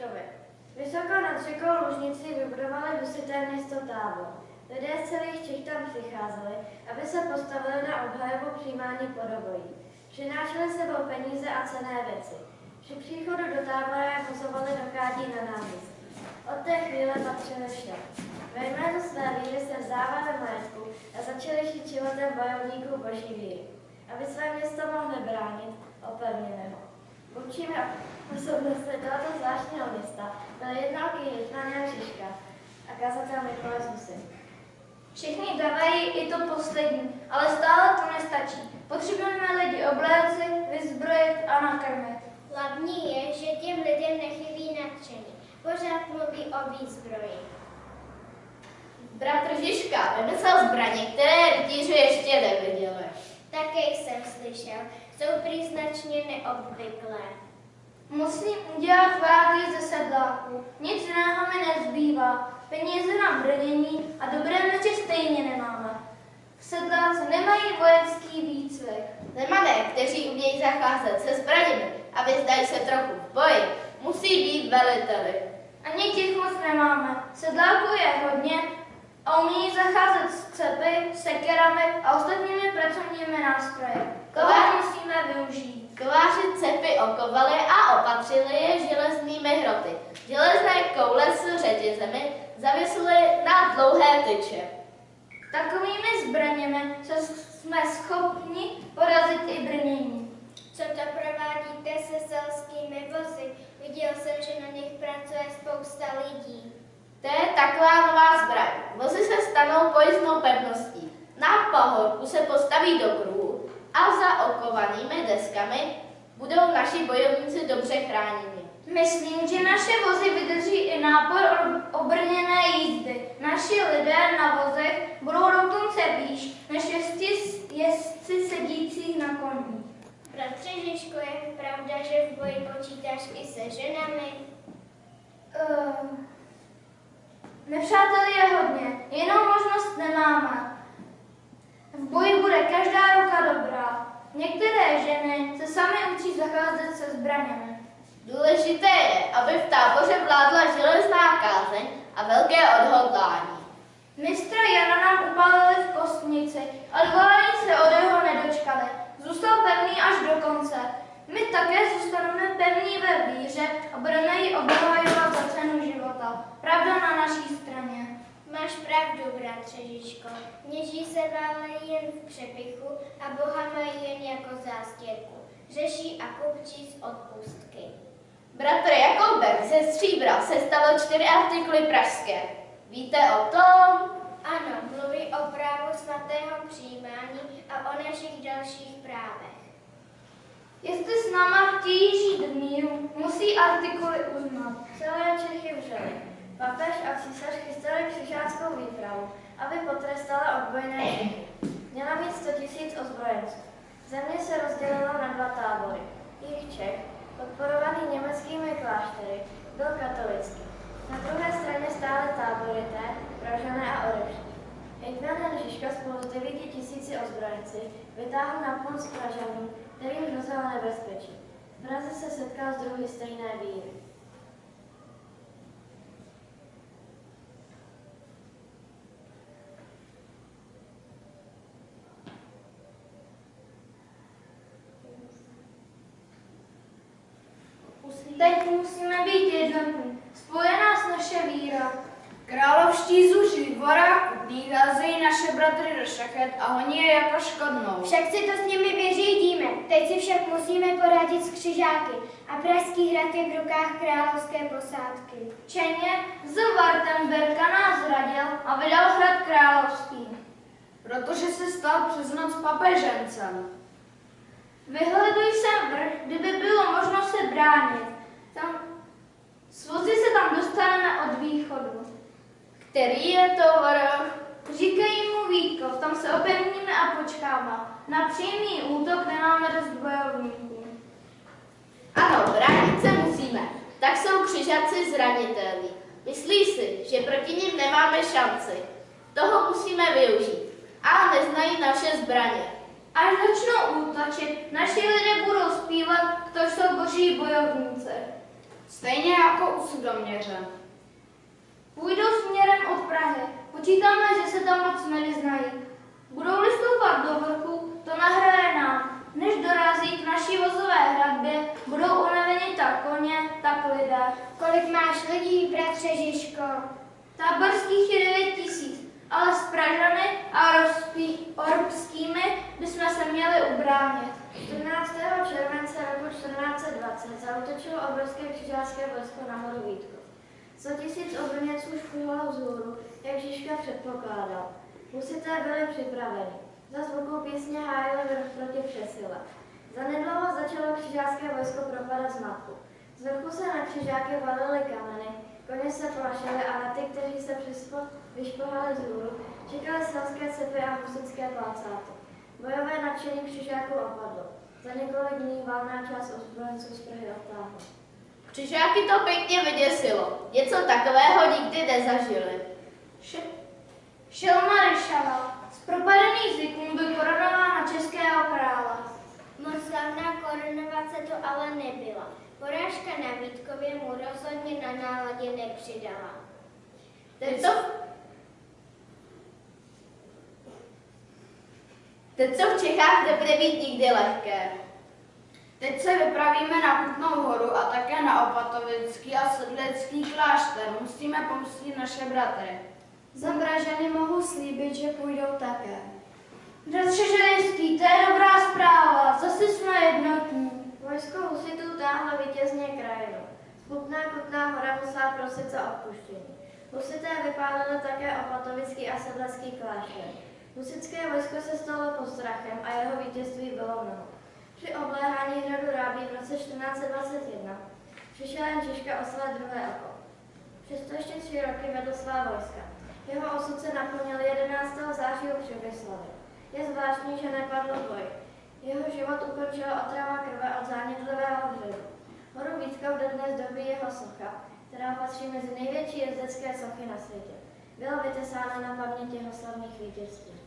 Žižkovi. Vysoko nad řekou Lužnici vybudovali husité město Tábor. Lidé z celých Čech tam přicházeli, aby se postavili na obhajobu přijímání podobojí. Přinášeli sebou peníze a cené věci. Při příchodu do tábora je pozovali do kádí na náměstí. Od té chvíle patřili všem. Ve jménu své víry se vzdávali majetku a začali žít životem bojovníků boží víry. Aby své město mohli bránit, opevnili ho. Vůdčími osobnostmi tohoto zvláštního města byl jednalký Hitman Jan Žižka a kazatel Mikuláš Husy. Všichni dávají i to poslední, ale stále to nestačí. Potřebujeme lidi obléci, vyzbrojit a nakrmit. Hlavní je, že těm lidem nechybí nadšení. Pořád mluví o výzbroji. Bratr Žižka vymyslel zbraně, které rytíři ještě neviděli. Také jsem slyšel, jsou příznačně neobvyklé. Musím udělat váhy ze sedláků. Nic jiného mi nezbývá. Peníze na brnění a dobré meče stejně nemáme. Sedláci nemají vojenský výcvik. Nemané, kteří umějí zacházet se zbraněmi a vyzdají se trochu v boji, musí být veliteli. Ani těch moc nemáme. Sedláků je hodně a umí zacházet s cepy, sekerami a ostatními pracovními nástroji. Koho musíme využít? Kováři cepy okovali a opatřili je železnými hroty. Železné koule s řetězemi zavisly na dlouhé tyče. Takovými zbraněmi se jsme schopni porazit i brnění. Co to provádíte se selskými vozy? Viděl jsem, že na nich pracuje spousta lidí. To je taková nová zbraň. Vozy se stanou pojízdnou pevností. Na pahorku se postaví do kruhu a za okovanými deskami budou naši bojovníci dobře chráněni. Myslím, že naše vozy vydrží i nápor obrněné jízdy. Naši lidé na vozech budou dokonce výš než jezdci, jezdci sedících na koních. Bratře Žižko, je pravda, že v boji počítáš i se ženami? Uh, nepřátel je hodně, jinou zacházet se zbraněmi. Důležité je, aby v táboře vládla železná kázeň a velké odhodlání. Mistra Jana nám upálili v kostnici a dvání se od jeho nedočkali. Zůstal pevný až do konce. My také zůstaneme pevní ve víře a budeme ji obhajovat za cenu života. Pravda na naší straně. Máš pravdu, bratře Žižko. Kněží se válejí jen v přepichu a Boha mají jen jako zástěrku. Řeší a kupčí z odpustky. Bratr Jakoubek ze stříbra se stalo čtyři artikuly pražské. Víte o tom? Ano, mluví o právu svatého přijímání a o našich dalších právech. Jestli s náma chtějí žít v míru, musí artikuly uznat. Celé Čechy vřely. Papež a císař chystali křižáckou výpravu, aby potrestala odbojné. Měla mít 100 tisíc ozbrojenců. Země se rozdělila na dva tábory. Jich Čech, podporovaný německými kláštery, byl katolický. Na druhé straně stály táborité, Pražané a Orešní. Hejtman Žižka spolu s 9 tisíci ozbrojenci vytáhl na pomoc Pražanům, kterým hrozilo nebezpečí. V Praze se setkal s druhy stejné víry. Teď musíme být jednotní. Spoje nás naše víra. Královští zuři, voráku, házejí naše bratry do šachet a honí je jako škodnou. Však si to s nimi vyřídíme. Teď si však musíme poradit s křižáky a Pražský hrad je v rukách královské posádky. Čeně z Wartenberga nás zradil a vydal hrad královský. Protože se stal přes noc papežencem. Vyhleduj sem vrch, kdyby bylo možno se bránit. Tam, s vozy se tam dostaneme od východu. Který je to? Říkají mu Vítkov, tam se opevníme a počkáme. Na přímý útok nemáme dost bojovníků. Ano, bránit se musíme. Tak jsou křižaci zranitelní. Myslí si, že proti nim nemáme šanci. Toho musíme využít. Ale neznají naše zbraně. Až začnou útočit, naši lidé budou zpívat, kdo jsou boží bojovníci. Stejně jako jako u sudoměře. Půjdou směrem od Prahy. Počítáme, že se tam moc nevyznají. Budou-li stoupat do vrchu, to nahraje nám. Než dorazí k naší vozové hradbě, budou unaveni tak koně, tak lidé. Kolik máš lidí, bratře Žižko? Táborských je 9 tisíc, ale s Pražany a rozpí, orbskými bychom se měli ubránit. 14. července roku 1420 zautočilo obrovské křižácké vojsko na horu. 100 tisíc obrněců šplhalo vzhůru, jak Žižka předpokládal. Husité byli připraveni. Za zvukou písně hájili vrch proti přesile. Zanedlouho začalo křižácké vojsko propadat zmatku. Z vrchu se na křižáky valily kameny, koně se plašily a na ty, kteří se přispo vyšplhali vzhůru, čekaly selské cepy a husické placáty. Bojové nadšení křižáků opadlo. Za několik dní valná část ozbrojenců z Prahy odtáhla. Křižáky to pěkně vyděsilo. Něco takového nikdy nezažili. Š- šel Maryšava. Z propadených zvyků byl korunován na českého krále. Moc slavná korunovace to ale nebyla. Porážka na Vítkově mu rozhodně na náladě nepřidala. Teď co, teď co v Čechách nebude být nikdy lehké. Teď se vypravíme na Kutnou horu a také na Opatovický a Sedlecký klášter. Musíme pomstit naše bratry. Za Pražany mohu slíbit, že půjdou také. Bratře Želinský, to je dobrá zpráva, zase jsme jednotní. Vojsko husitů táhlo vítězně krajinu. Smutná kutná hora musela prosit za odpuštění. Husité vypálili také opatovický a sedlecký klášter. Husické vojsko se stalo postrachem a jeho vítězství bylo mnoho. Při obléhání hradu Rábí v roce 1421 přišel jen Češka oslat druhé oko. Přesto ještě tři roky vedl svá vojska. Jeho osud se naplnil 11. září u Přemyslavy. Je zvláštní, že nepadl v boji. Jeho život ukončila otrava krve od zánětlivého vředu. Horu Vítkov dodnes dobí jeho socha, která patří mezi největší jezdecké sochy na světě. Byla vytesána na paměť jeho slavných vítězství.